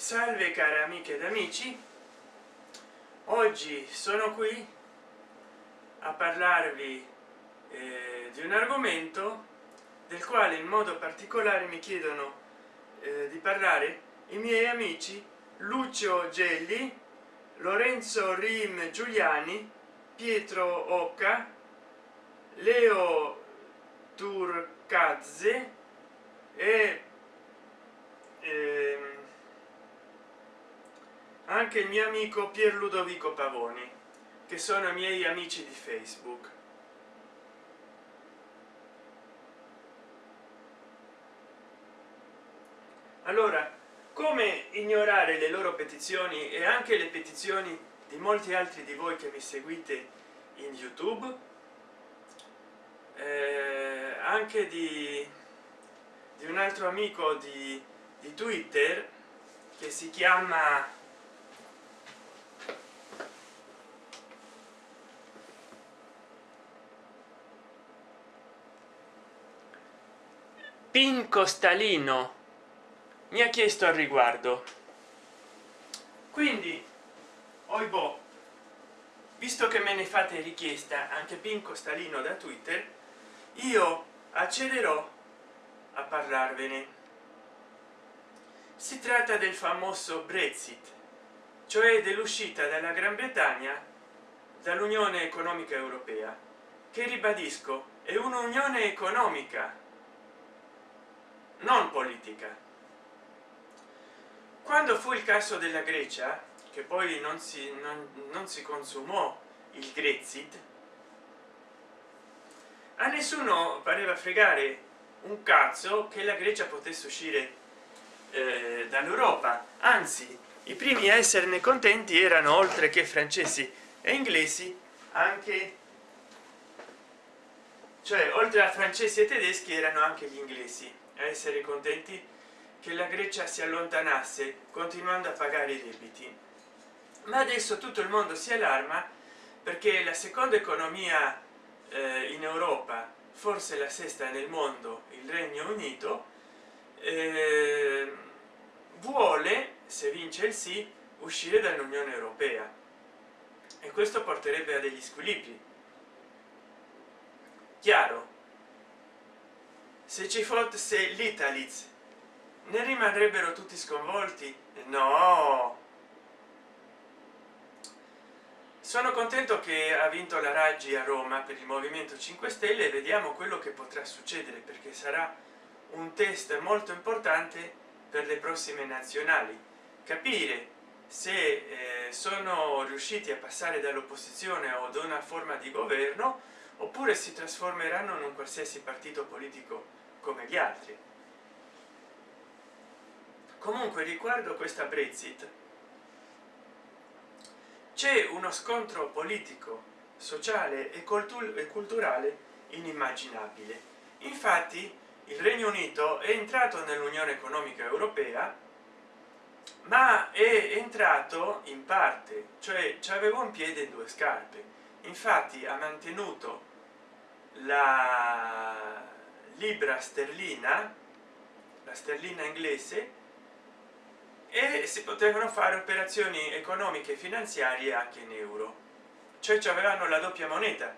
salve care amiche ed amici. Oggi sono qui a parlarvi eh, di un argomento del quale in modo particolare mi chiedono eh, di parlare i miei amici lucio gelli lorenzo rim giuliani pietro occa leo turcazze e ehm, anche il mio amico pier ludovico pavoni che sono i miei amici di facebook. Allora come ignorare le loro petizioni e anche le petizioni di molti altri di voi che mi seguite in youtube? Eh, anche di, di un altro amico di, di twitter che si chiama pin costalino mi ha chiesto al riguardo. Quindi oibò visto che me ne fate richiesta anche pin costalino da twitter io accederò a parlarvene. Si tratta del famoso brexit cioè dell'uscita dalla gran bretagna dall'unione economica europea che ribadisco è un'unione economica non politica. Quando fu il caso della grecia che poi non si non, non si consumò il grexit a nessuno pareva fregare un cazzo che la grecia potesse uscire eh, dall'europa. Anzi i primi a esserne contenti erano oltre che francesi e inglesi anche cioè oltre a francesi e tedeschi erano anche gli inglesi a essere contenti che la grecia si allontanasse continuando a pagare i debiti. Ma adesso tutto il mondo si allarma perché la seconda economia eh, in europa forse la sesta nel mondo il regno unito eh, vuole se vince il sì uscire dall'unione europea. E questo porterebbe a degli squilibri. Chiaro se ci fosse l'italiz ne rimarrebbero tutti sconvolti no. Sono contento che ha vinto la raggi a roma per il movimento 5 stelle vediamo quello che potrà succedere perché sarà un test molto importante per le prossime nazionali. Capire se eh, sono riusciti a passare dall'opposizione o da una forma di governo oppure si trasformeranno in un qualsiasi partito politico come gli altri. Comunque riguardo questa brexit c'è uno scontro politico sociale e culturale inimmaginabile. Infatti il regno unito è entrato nell'unione economica europea ma è entrato in parte cioè aveva un piede e due scarpe. Infatti ha mantenuto la libra sterlina la sterlina inglese e si potevano fare operazioni economiche e finanziarie anche in euro. Cioè avevano la doppia moneta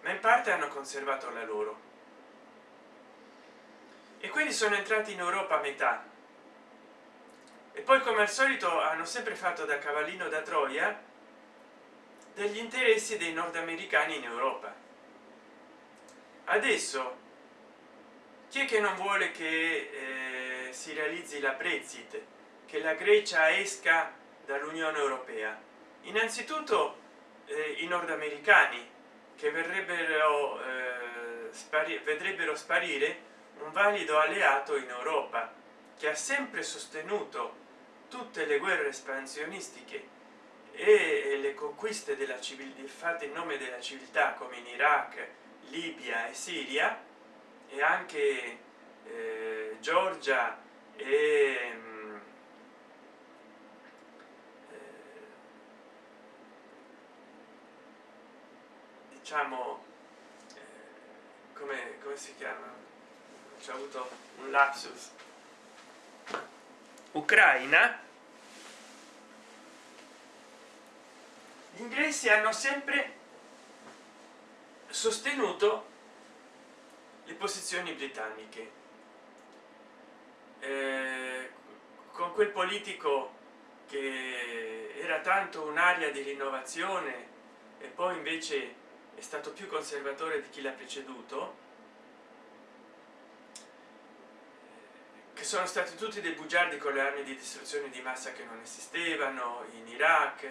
ma in parte hanno conservato la loro. E quindi sono entrati in europa a metà. E poi come al solito hanno sempre fatto da cavallino da troia degli interessi dei nordamericani in europa. Adesso chi è che non vuole che eh, si realizzi la brexit? Che la grecia esca dall'unione europea? Innanzitutto eh, i nordamericani che verrebbero eh, spari vedrebbero sparire un valido alleato in europa che ha sempre sostenuto tutte le guerre espansionistiche e le conquiste della civiltà fatte in nome della civiltà come in iraq libia e siria e anche eh, Giorgia e mh, diciamo eh, come, come, si chiama? C'è avuto un lapsus. Ucraina? Gli inglesi hanno sempre sostenuto le posizioni britanniche. Eh, con quel politico che era tanto un'area di rinnovazione e poi invece è stato più conservatore di chi l'ha preceduto che sono stati tutti dei bugiardi con le armi di distruzione di massa che non esistevano in iraq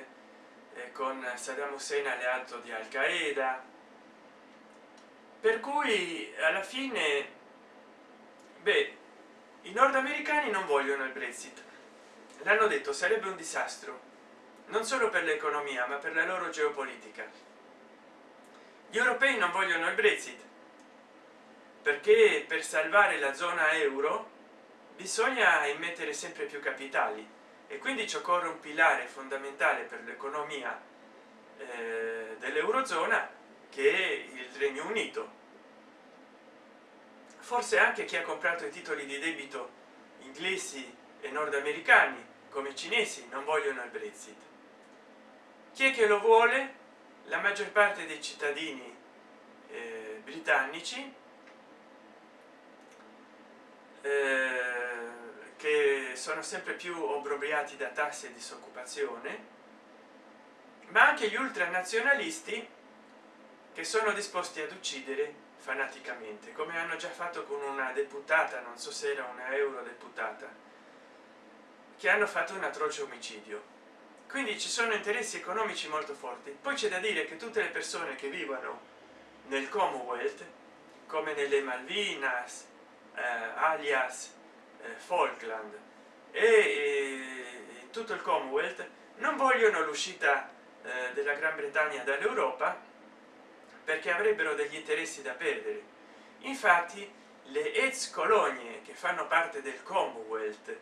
eh, con saddam hussein alleato di al qaeda per cui alla fine beh i nordamericani non vogliono il brexit. L'hanno detto sarebbe un disastro. Non solo per l'economia ma per la loro geopolitica. Gli europei non vogliono il brexit perché per salvare la zona euro bisogna immettere sempre più capitali. E quindi ci occorre un pilare fondamentale per l'economia eh, dell'eurozona che il regno unito. Forse anche chi ha comprato i titoli di debito inglesi e nordamericani come cinesi non vogliono il brexit. Chi è che lo vuole? La maggior parte dei cittadini eh, britannici eh, che sono sempre più obrobriati da tasse e disoccupazione ma anche gli ultranazionalisti che sono disposti ad uccidere fanaticamente come hanno già fatto con una deputata non so se era una euro deputata che hanno fatto un atroce omicidio. Quindi ci sono interessi economici molto forti. Poi c'è da dire che tutte le persone che vivono nel commonwealth come nelle malvinas eh, alias eh, falkland e eh, tutto il commonwealth non vogliono l'uscita eh, della gran bretagna dall'europa perché avrebbero degli interessi da perdere. Infatti le ex colonie che fanno parte del commonwealth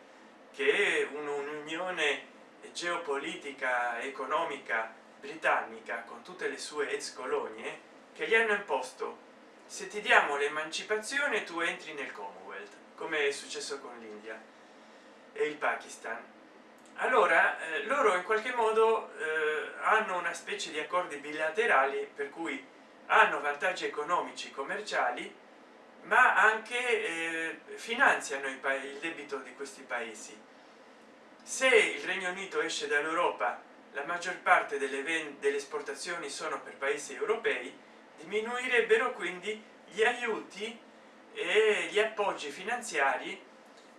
che è un'unione geopolitica economica britannica con tutte le sue ex colonie che gli hanno imposto se ti diamo l'emancipazione tu entri nel commonwealth come è successo con l'india e il pakistan. Allora eh, loro in qualche modo eh, hanno una specie di accordi bilaterali per cui hanno vantaggi economici commerciali ma anche eh, finanziano il, debito di questi paesi. Se il regno unito esce dall'europa la maggior parte delle, delle esportazioni sono per paesi europei diminuirebbero quindi gli aiuti e gli appoggi finanziari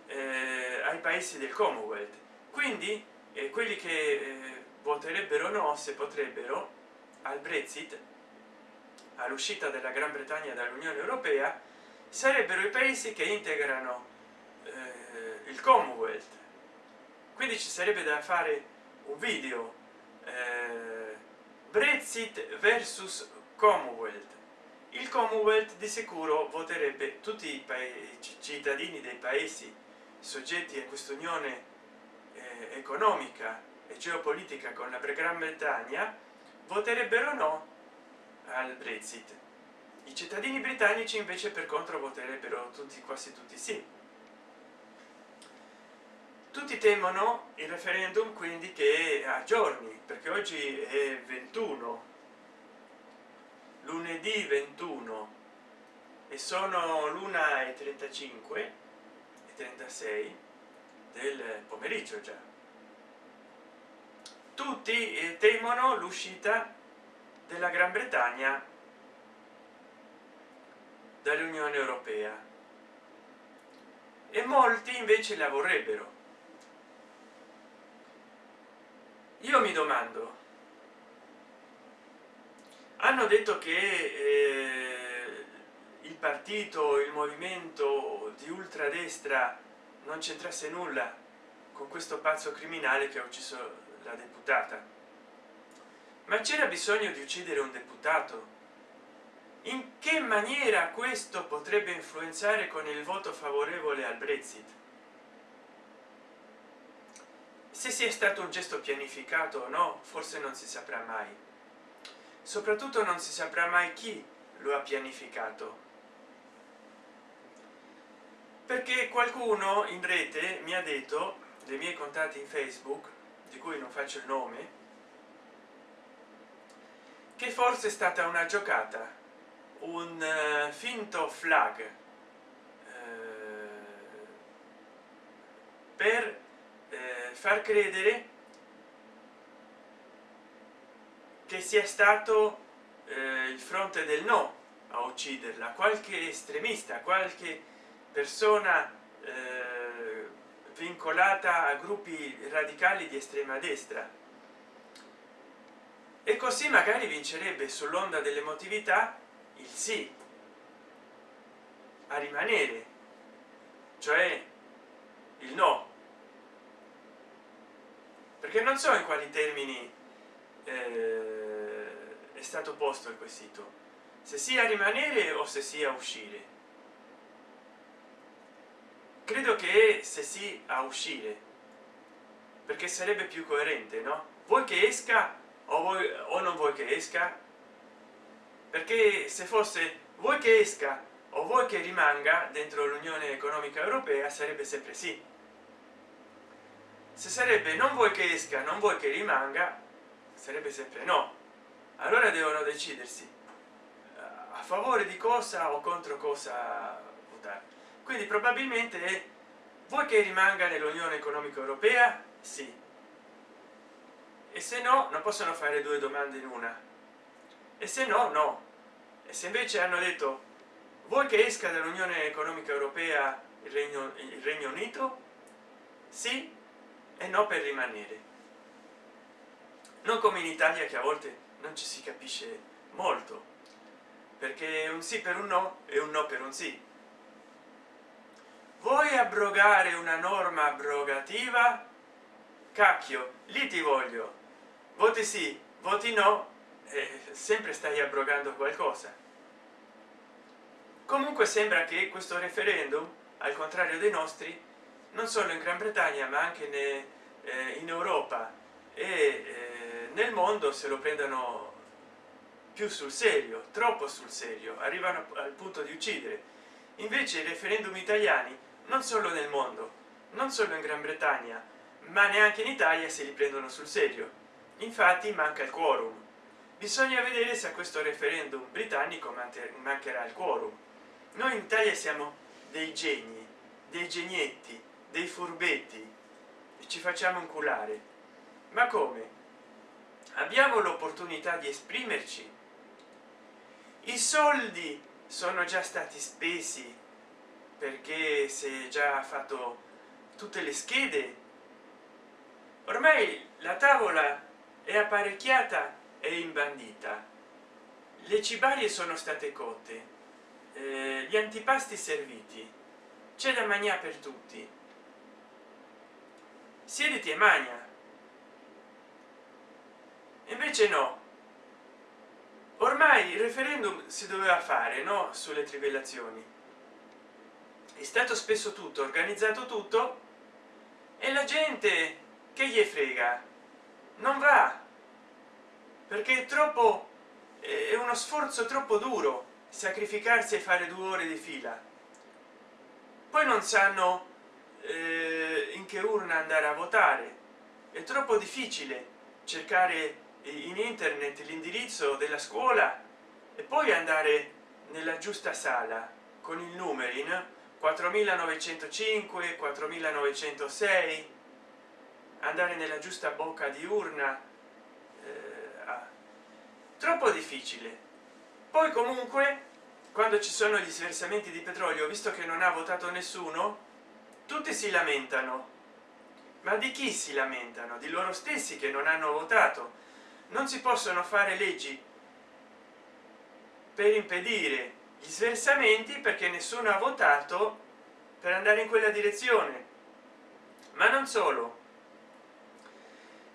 eh, ai paesi del commonwealth. Quindi eh, quelli che eh, voterebbero no se potrebbero al brexit all'uscita della gran bretagna dall'unione europea sarebbero i paesi che integrano eh, il commonwealth. Quindi ci sarebbe da fare un video eh, brexit versus commonwealth. Il commonwealth di sicuro voterebbe tutti i cittadini dei paesi soggetti a questa unione eh, economica e geopolitica con la gran bretagna voterebbero no al brexit. I cittadini britannici invece per contro voterebbero tutti quasi tutti sì. Tutti temono il referendum quindi che a giorni perché oggi è 21 lunedì 21 e sono l'una e 35 e 36 del pomeriggio già. Tutti eh, temono l'uscita della gran bretagna dall'unione europea. E molti invece la vorrebbero. Io mi domando hanno detto che eh, il partito il movimento di ultradestra non c'entrasse nulla con questo pazzo criminale che ha ucciso la deputata ma c'era bisogno di uccidere un deputato? In che maniera questo potrebbe influenzare con il voto favorevole al brexit? Se sia stato un gesto pianificato o no forse non si saprà mai. Soprattutto non si saprà mai chi lo ha pianificato. Perché qualcuno in rete mi ha detto dei miei contatti in facebook di cui non faccio il nome che forse è stata una giocata. Un uh, finto flag. Uh, per uh, far credere che sia stato il fronte del no a ucciderla. Qualche estremista qualche persona vincolata a gruppi radicali di estrema destra e così magari vincerebbe sull'onda dell'emotività il sì a rimanere cioè il no. Perché non so in quali termini eh, è stato posto il quesito se sia rimanere o se sia uscire. Credo che se sì a uscire perché sarebbe più coerente no? Vuoi che esca o, vuoi, o non vuoi che esca? Perché se fosse vuoi che esca o vuoi che rimanga dentro l'unione economica europea sarebbe sempre sì. Se sarebbe non vuoi che esca non vuoi che rimanga sarebbe sempre no. Allora devono decidersi a favore di cosa o contro cosa votare. Quindi probabilmente vuoi che rimanga nell'unione economica europea? Sì e se no non possono fare due domande in una. E se no no. E se invece hanno detto vuoi che esca dall'unione economica europea il regno il regno unito? Sì e no per rimanere. Non come in italia che a volte non ci si capisce molto. Perché un sì per un no e un no per un sì. Vuoi abrogare una norma abrogativa? Cacchio lì ti voglio voti sì voti no eh, sempre stai abrogando qualcosa. Comunque sembra che questo referendum al contrario dei nostri non solo in gran bretagna ma anche ne, eh, in europa e eh, nel mondo se lo prendano più sul serio troppo sul serio arrivano al punto di uccidere. Invece i referendum italiani non solo nel mondo non solo in gran bretagna ma neanche in italia se li prendono sul serio infatti manca il quorum. Bisogna vedere se a questo referendum britannico mancherà il quorum. Noi in italia siamo dei geni dei genietti dei furbetti e ci facciamo inculare. Ma come? Abbiamo l'opportunità di esprimerci? I soldi sono già stati spesi perché se già fatto tutte le schede. Ormai la tavola è apparecchiata e imbandita. Le cibarie sono state cotte eh, gli antipasti serviti. C'è da mangiare per tutti. Siediti e magna invece no. Ormai il referendum si doveva fare no sulle trivellazioni. È stato spesso tutto organizzato tutto e la gente che gli frega non va. Perché è troppo è uno sforzo troppo duro sacrificarsi e fare due ore di fila. Poi non sanno eh, in che urna andare a votare. È troppo difficile cercare in internet l'indirizzo della scuola e poi andare nella giusta sala con il numerino 4905 4906 andare nella giusta bocca di urna eh, troppo difficile. Poi comunque quando ci sono gli sversamenti di petrolio visto che non ha votato nessuno tutti si lamentano. Ma di chi si lamentano? Di loro stessi che non hanno votato. Non si possono fare leggi per impedire gli sversamenti perché nessuno ha votato per andare in quella direzione. Ma non solo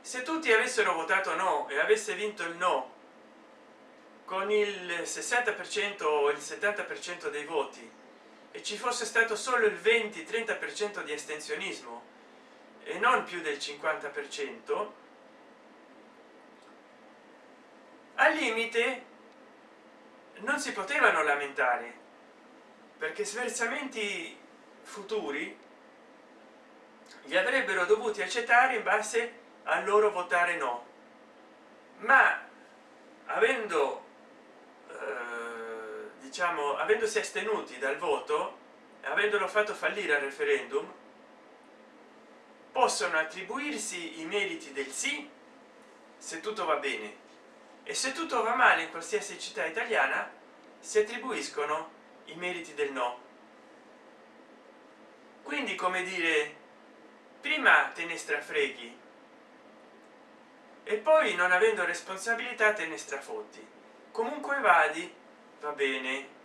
se tutti avessero votato no e avesse vinto il no con il 60 per cento o il 70 per cento dei voti e ci fosse stato solo il 20 30 per cento di astensionismo e non più del 50 per cento al limite non si potevano lamentare perché sversamenti futuri li avrebbero dovuti accettare in base a loro votare no. Ma avendo eh, diciamo avendosi astenuti dal voto avendolo fatto fallire al referendum possono attribuirsi i meriti del sì se tutto va bene. E se tutto va male in qualsiasi città italiana si attribuiscono i meriti del no. Quindi come dire prima te ne strafreghi e poi non avendo responsabilità te ne strafotti comunque vadi va bene.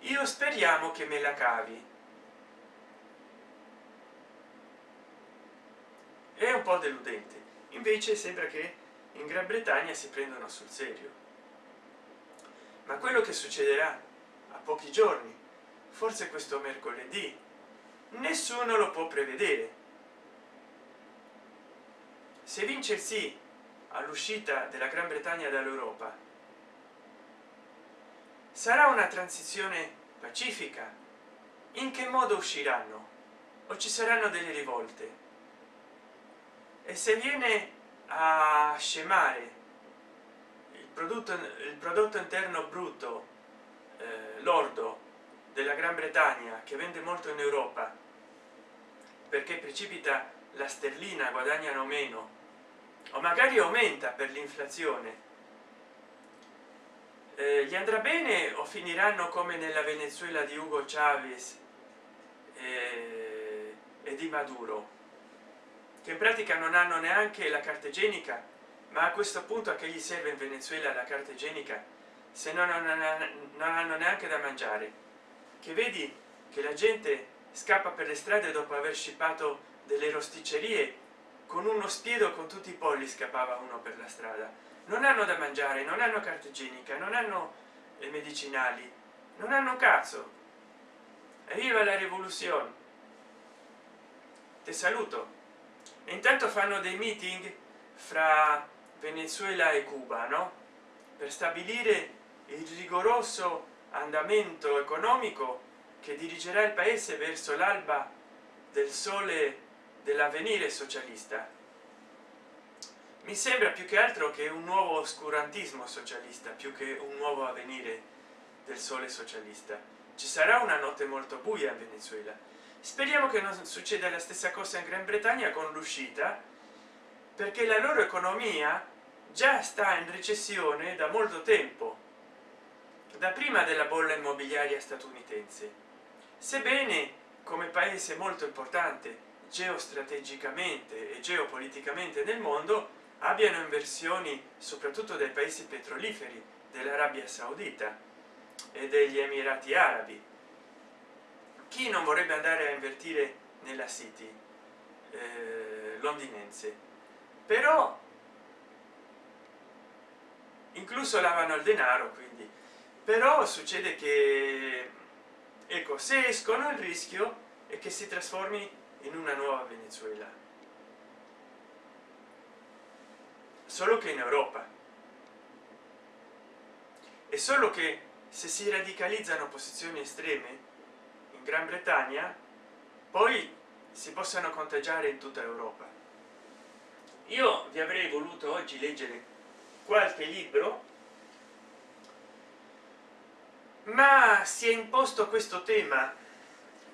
Io speriamo che me la cavi. È un po deludente. Invece sembra che in gran bretagna si prendono sul serio. Ma quello che succederà a pochi giorni forse questo mercoledì nessuno lo può prevedere se vince il sì all'uscita della gran bretagna dall'europa sarà una transizione pacifica. In che modo usciranno? O ci saranno delle rivolte? E se viene a scemare il prodotto il prodotto interno brutto eh, lordo della gran bretagna che vende molto in europa perché precipita la sterlina guadagnano meno o magari aumenta per l'inflazione. Eh, gli andrà bene o finiranno come nella venezuela di ugo chavez eh, e di maduro che in pratica non hanno neanche la carta igienica ma a questo punto a che gli serve in venezuela la carta igienica se no non, non hanno neanche da mangiare? Che vedi che la gente scappa per le strade dopo aver scippato delle rosticcerie con uno spiedo con tutti i polli scappava uno per la strada. Non hanno da mangiare non hanno carta igienica non hanno medicinali non hanno cazzo. Viva la rivoluzione. Ti saluto. E intanto fanno dei meeting fra venezuela e cuba no? Per stabilire il rigoroso andamento economico che dirigerà il paese verso l'alba del sole dell'avvenire socialista. Mi sembra più che altro che un nuovo oscurantismo socialista più che un nuovo avvenire del sole socialista. Ci sarà una notte molto buia in venezuela. Speriamo che non succeda la stessa cosa in gran bretagna con l'uscita perché la loro economia già sta in recessione da molto tempo da prima della bolla immobiliaria statunitense. Sebbene come paese molto importante geostrategicamente e geopoliticamente nel mondo abbiano inversioni soprattutto dai paesi petroliferi dell'arabia saudita e degli emirati arabi. Chi non vorrebbe andare a invertire nella city? Eh, londinense però incluso lavano il denaro quindi. Però succede che ecco se escono il rischio è che si trasformi in una nuova venezuela. Solo che in europa. E solo che se si radicalizzano posizioni estreme in gran bretagna poi si possano contagiare in tutta europa. Io vi avrei voluto oggi leggere qualche libro ma si è imposto questo tema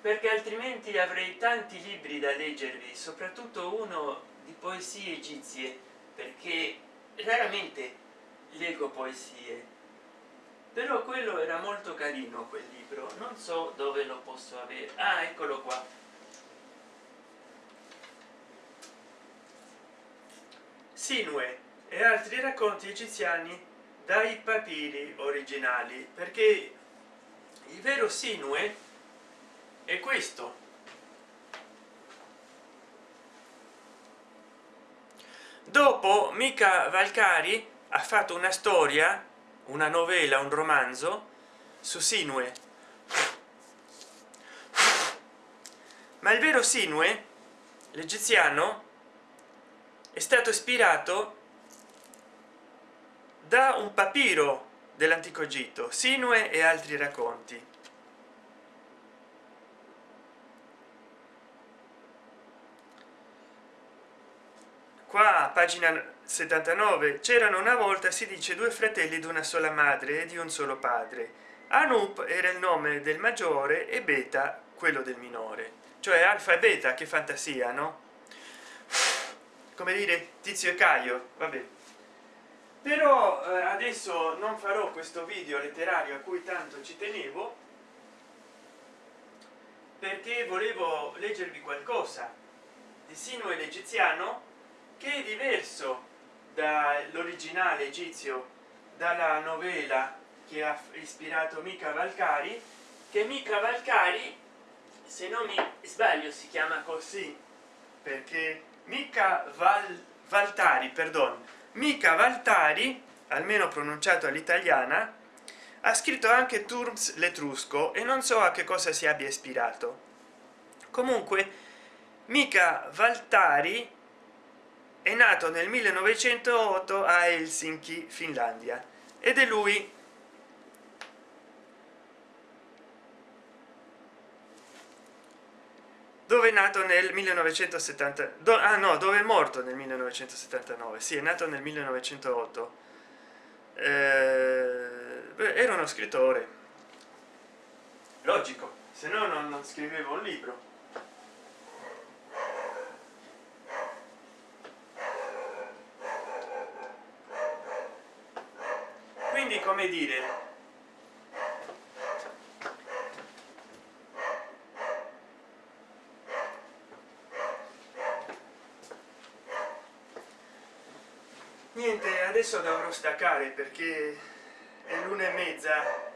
perché altrimenti avrei tanti libri da leggervi soprattutto uno di poesie egizie perché raramente leggo poesie. Però quello era molto carino quel libro. Non so dove lo posso avere. Ah eccolo qua. Sinue e altri racconti egiziani dai papiri originali perché il vero sinue è questo. Dopo mica valcari ha fatto una storia una novella un romanzo su sinue. Ma il vero sinue l'egiziano è stato ispirato da un papiro dell'antico egitto sinue e altri racconti qua pagina 79 c'erano una volta si dice due fratelli di una sola madre e di un solo padre. Anup era il nome del maggiore e beta quello del minore. Cioè alfa e beta che fantasia no? Come dire tizio e caio vabbè. Però eh, adesso non farò questo video letterario a cui tanto ci tenevo perché volevo leggervi qualcosa di Sinuhe l'egiziano che è diverso dall'originale egizio dalla novela che ha ispirato mica valcari che mica valcari se non mi sbaglio si chiama così perché mica val valtari perdon mica valtari almeno pronunciato all'italiana ha scritto anche turms l'etrusco e non so a che cosa si abbia ispirato. Comunque mica valtari è nato nel 1908 a helsinki finlandia ed è lui. Dove è nato nel 1970 do, ah no dove è morto nel 1979 sì è nato nel 1908 eh, era uno scrittore. Logico se no non, non scrivevo un libro quindi come dire? Niente adesso dovrò staccare perché è l'una e mezza.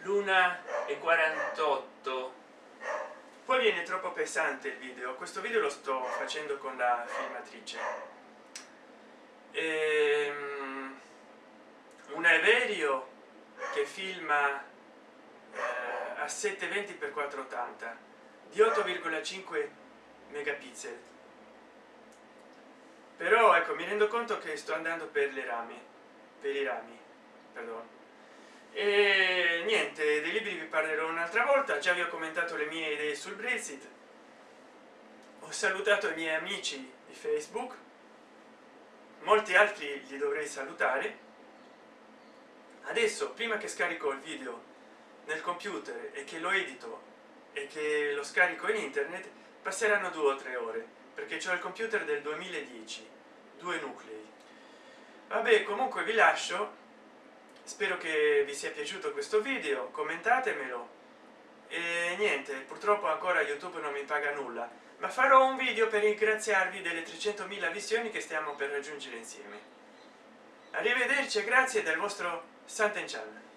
L'una e 48 poi viene troppo pesante il video. Questo video lo sto facendo con la filmatrice. Ehm, un Everio che filma eh, a 720 x 480 di 8,5 megapixel. Però ecco mi rendo conto che sto andando per le rami per i rami perdono e niente dei libri vi parlerò un'altra volta. Già vi ho commentato le mie idee sul brexit. Ho salutato i miei amici di facebook. Molti altri li dovrei salutare adesso prima che scarico il video nel computer e che lo edito e che lo scarico in internet passeranno due o tre ore perché c'è il computer del 2010 due nuclei. Vabbè comunque vi lascio. Spero che vi sia piaciuto questo video commentatemelo. E niente purtroppo ancora youtube non mi paga nulla ma farò un video per ringraziarvi delle 300.000 visioni che stiamo per raggiungere insieme. Arrivederci e grazie del vostro 시작된 지 알면